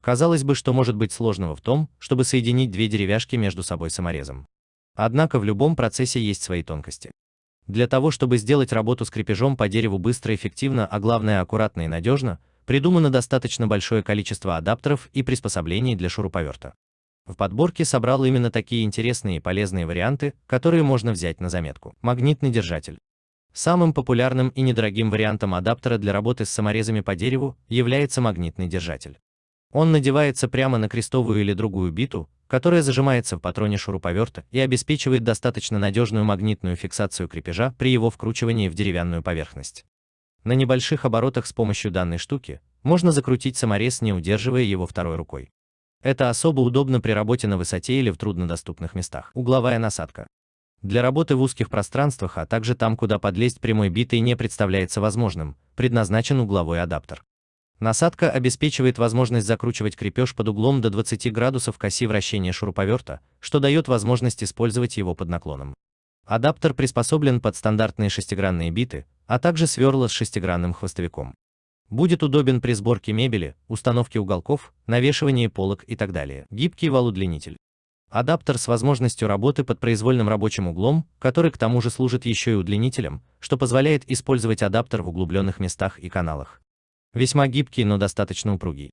Казалось бы, что может быть сложного в том, чтобы соединить две деревяшки между собой саморезом. Однако в любом процессе есть свои тонкости. Для того, чтобы сделать работу с крепежом по дереву быстро, эффективно, а главное аккуратно и надежно, придумано достаточно большое количество адаптеров и приспособлений для шуруповерта. В подборке собрал именно такие интересные и полезные варианты, которые можно взять на заметку. Магнитный держатель. Самым популярным и недорогим вариантом адаптера для работы с саморезами по дереву является магнитный держатель. Он надевается прямо на крестовую или другую биту, которая зажимается в патроне шуруповерта и обеспечивает достаточно надежную магнитную фиксацию крепежа при его вкручивании в деревянную поверхность. На небольших оборотах с помощью данной штуки можно закрутить саморез, не удерживая его второй рукой. Это особо удобно при работе на высоте или в труднодоступных местах. Угловая насадка. Для работы в узких пространствах, а также там, куда подлезть прямой битой не представляется возможным, предназначен угловой адаптер. Насадка обеспечивает возможность закручивать крепеж под углом до 20 градусов к оси вращения шуруповерта, что дает возможность использовать его под наклоном. Адаптер приспособлен под стандартные шестигранные биты, а также сверла с шестигранным хвостовиком. Будет удобен при сборке мебели, установке уголков, навешивании полок и так далее. Гибкий вал-удлинитель. Адаптер с возможностью работы под произвольным рабочим углом, который к тому же служит еще и удлинителем, что позволяет использовать адаптер в углубленных местах и каналах. Весьма гибкий, но достаточно упругий.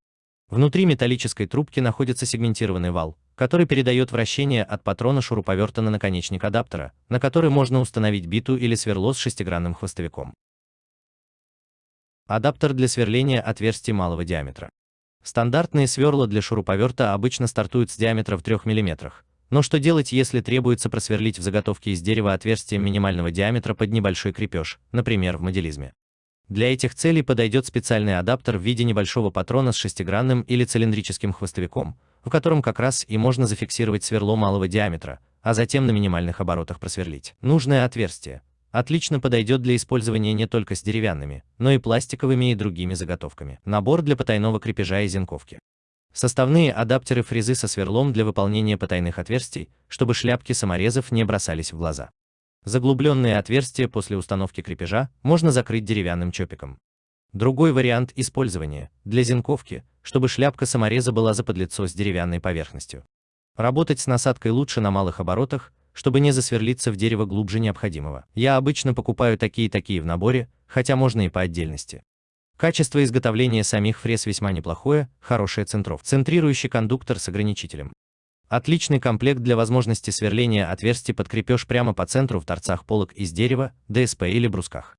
Внутри металлической трубки находится сегментированный вал, который передает вращение от патрона шуруповерта на наконечник адаптера, на который можно установить биту или сверло с шестигранным хвостовиком. Адаптер для сверления отверстий малого диаметра. Стандартные сверла для шуруповерта обычно стартуют с диаметра в 3 мм. Но что делать, если требуется просверлить в заготовке из дерева отверстие минимального диаметра под небольшой крепеж, например, в моделизме? Для этих целей подойдет специальный адаптер в виде небольшого патрона с шестигранным или цилиндрическим хвостовиком, в котором как раз и можно зафиксировать сверло малого диаметра, а затем на минимальных оборотах просверлить нужное отверстие. Отлично подойдет для использования не только с деревянными, но и пластиковыми и другими заготовками. Набор для потайного крепежа и зенковки. Составные адаптеры фрезы со сверлом для выполнения потайных отверстий, чтобы шляпки саморезов не бросались в глаза. Заглубленные отверстия после установки крепежа можно закрыть деревянным чопиком. Другой вариант использования – для зенковки, чтобы шляпка самореза была заподлицо с деревянной поверхностью. Работать с насадкой лучше на малых оборотах, чтобы не засверлиться в дерево глубже необходимого. Я обычно покупаю такие-такие в наборе, хотя можно и по отдельности. Качество изготовления самих фрез весьма неплохое, хорошая центров. Центрирующий кондуктор с ограничителем. Отличный комплект для возможности сверления отверстий под крепеж прямо по центру в торцах полок из дерева, ДСП или брусках.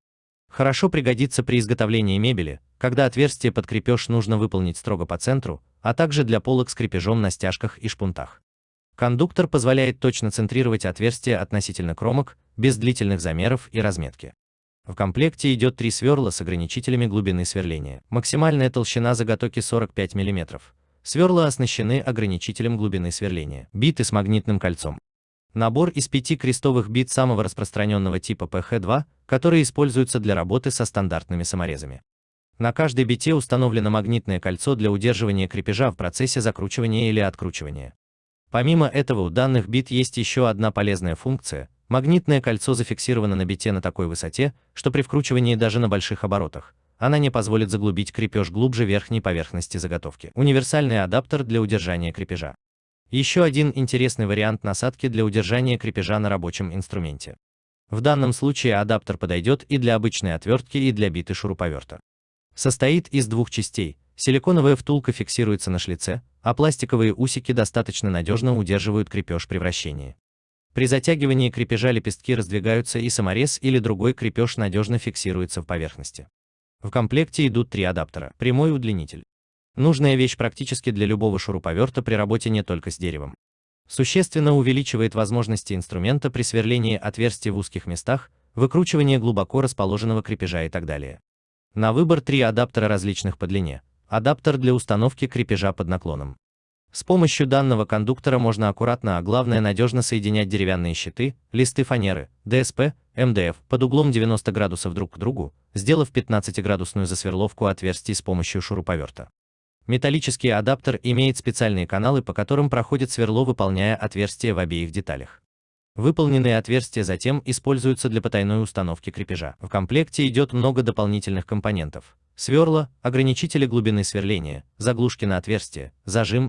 Хорошо пригодится при изготовлении мебели, когда отверстие под крепеж нужно выполнить строго по центру, а также для полок с крепежом на стяжках и шпунтах. Кондуктор позволяет точно центрировать отверстия относительно кромок, без длительных замеров и разметки. В комплекте идет три сверла с ограничителями глубины сверления. Максимальная толщина заготовки 45 мм. Сверла оснащены ограничителем глубины сверления. Биты с магнитным кольцом. Набор из пяти крестовых бит самого распространенного типа PH2, которые используются для работы со стандартными саморезами. На каждой бите установлено магнитное кольцо для удерживания крепежа в процессе закручивания или откручивания. Помимо этого у данных бит есть еще одна полезная функция. Магнитное кольцо зафиксировано на бите на такой высоте, что при вкручивании даже на больших оборотах она не позволит заглубить крепеж глубже верхней поверхности заготовки. Универсальный адаптер для удержания крепежа. Еще один интересный вариант насадки для удержания крепежа на рабочем инструменте. В данном случае адаптер подойдет и для обычной отвертки, и для биты шуруповерта. Состоит из двух частей. Силиконовая втулка фиксируется на шлице, а пластиковые усики достаточно надежно удерживают крепеж при вращении. При затягивании крепежа лепестки раздвигаются и саморез или другой крепеж надежно фиксируется в поверхности. В комплекте идут три адаптера. Прямой удлинитель. Нужная вещь практически для любого шуруповерта при работе не только с деревом. Существенно увеличивает возможности инструмента при сверлении отверстий в узких местах, выкручивании глубоко расположенного крепежа и так далее. На выбор три адаптера различных по длине, Адаптер для установки крепежа под наклоном. С помощью данного кондуктора можно аккуратно, а главное надежно соединять деревянные щиты, листы фанеры, ДСП, МДФ под углом 90 градусов друг к другу, сделав 15-градусную засверловку отверстий с помощью шуруповерта. Металлический адаптер имеет специальные каналы, по которым проходит сверло, выполняя отверстия в обеих деталях. Выполненные отверстия затем используются для потайной установки крепежа. В комплекте идет много дополнительных компонентов сверла, ограничители глубины сверления, заглушки на отверстие, зажим,